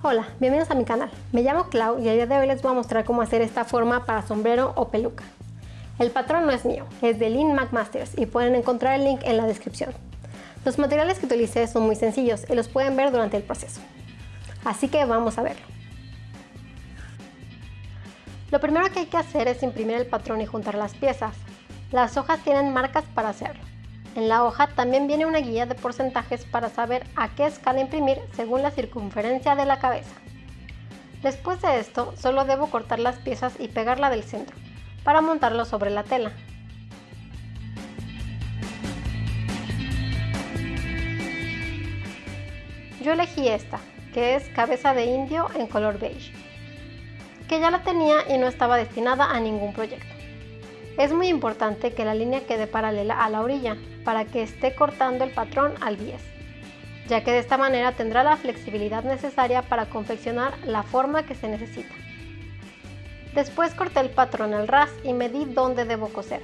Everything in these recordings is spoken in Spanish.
Hola, bienvenidos a mi canal. Me llamo Clau y el día de hoy les voy a mostrar cómo hacer esta forma para sombrero o peluca. El patrón no es mío, es de Lynn McMasters y pueden encontrar el link en la descripción. Los materiales que utilicé son muy sencillos y los pueden ver durante el proceso. Así que vamos a verlo. Lo primero que hay que hacer es imprimir el patrón y juntar las piezas. Las hojas tienen marcas para hacerlo. En la hoja también viene una guía de porcentajes para saber a qué escala imprimir según la circunferencia de la cabeza. Después de esto, solo debo cortar las piezas y pegarla del centro, para montarlo sobre la tela. Yo elegí esta, que es cabeza de indio en color beige, que ya la tenía y no estaba destinada a ningún proyecto. Es muy importante que la línea quede paralela a la orilla para que esté cortando el patrón al bies, ya que de esta manera tendrá la flexibilidad necesaria para confeccionar la forma que se necesita. Después corté el patrón al ras y medí dónde debo coser.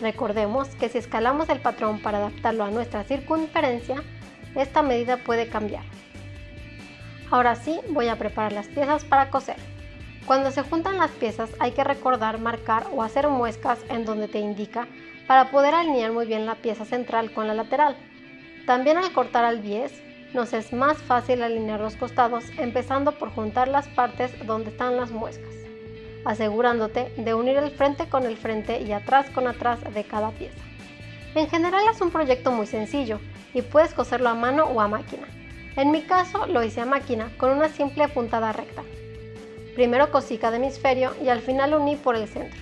Recordemos que si escalamos el patrón para adaptarlo a nuestra circunferencia, esta medida puede cambiar. Ahora sí, voy a preparar las piezas para coser. Cuando se juntan las piezas hay que recordar marcar o hacer muescas en donde te indica para poder alinear muy bien la pieza central con la lateral. También al cortar al bies nos es más fácil alinear los costados empezando por juntar las partes donde están las muescas, asegurándote de unir el frente con el frente y atrás con atrás de cada pieza. En general es un proyecto muy sencillo y puedes coserlo a mano o a máquina. En mi caso lo hice a máquina con una simple puntada recta. Primero cosí cada hemisferio y al final uní por el centro.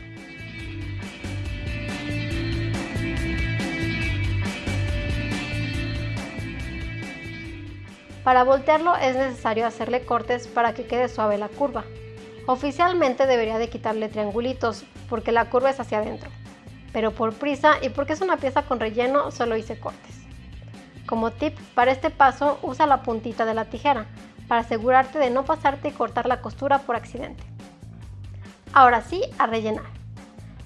Para voltearlo es necesario hacerle cortes para que quede suave la curva. Oficialmente debería de quitarle triangulitos porque la curva es hacia adentro, pero por prisa y porque es una pieza con relleno solo hice cortes. Como tip, para este paso usa la puntita de la tijera, para asegurarte de no pasarte y cortar la costura por accidente. Ahora sí, a rellenar.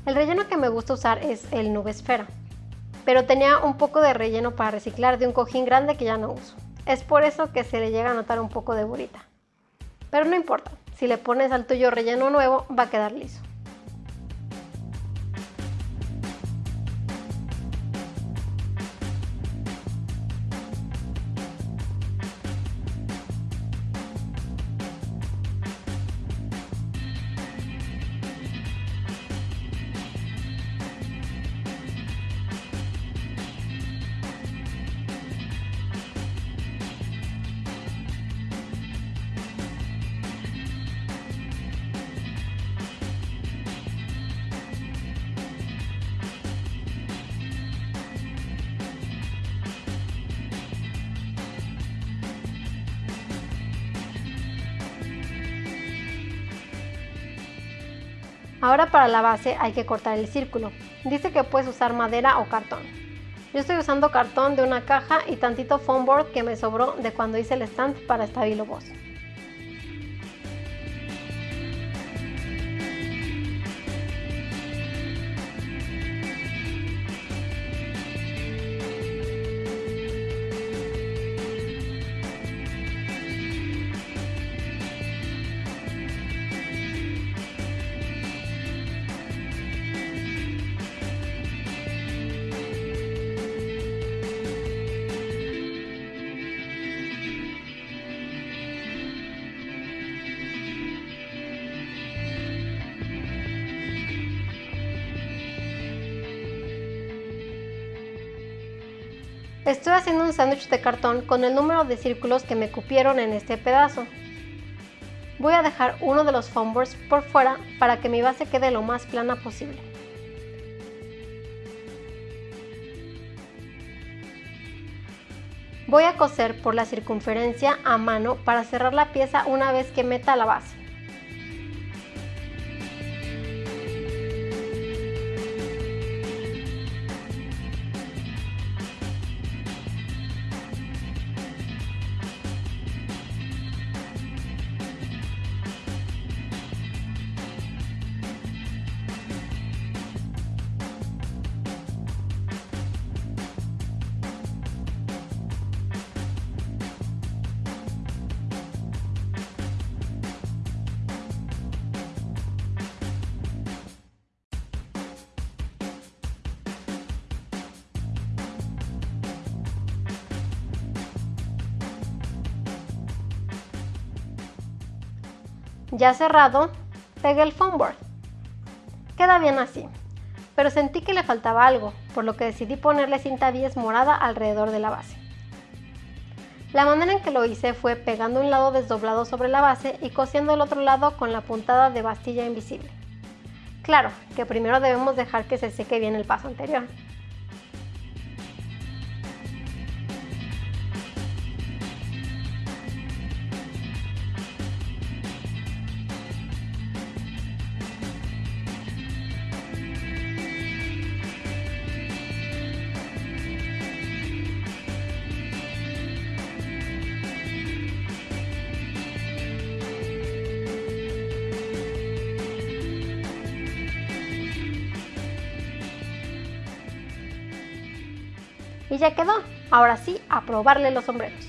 El relleno que me gusta usar es el nube esfera, pero tenía un poco de relleno para reciclar de un cojín grande que ya no uso. Es por eso que se le llega a notar un poco de burita. Pero no importa, si le pones al tuyo relleno nuevo va a quedar liso. Ahora para la base hay que cortar el círculo. Dice que puedes usar madera o cartón. Yo estoy usando cartón de una caja y tantito foam board que me sobró de cuando hice el stand para Stabilo Boss. Estoy haciendo un sándwich de cartón con el número de círculos que me cupieron en este pedazo. Voy a dejar uno de los foam boards por fuera para que mi base quede lo más plana posible. Voy a coser por la circunferencia a mano para cerrar la pieza una vez que meta la base. Ya cerrado, pegué el foam board. Queda bien así, pero sentí que le faltaba algo, por lo que decidí ponerle cinta bies morada alrededor de la base. La manera en que lo hice fue pegando un lado desdoblado sobre la base y cosiendo el otro lado con la puntada de bastilla invisible. Claro, que primero debemos dejar que se seque bien el paso anterior. Y ya quedó. Ahora sí, a probarle los sombreros.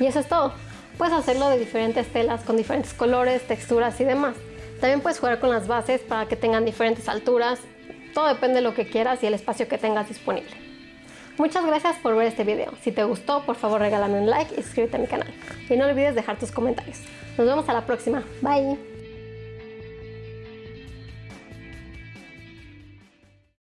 Y eso es todo. Puedes hacerlo de diferentes telas, con diferentes colores, texturas y demás. También puedes jugar con las bases para que tengan diferentes alturas. Todo depende de lo que quieras y el espacio que tengas disponible. Muchas gracias por ver este video. Si te gustó, por favor regálame un like y suscríbete a mi canal. Y no olvides dejar tus comentarios. Nos vemos a la próxima. Bye.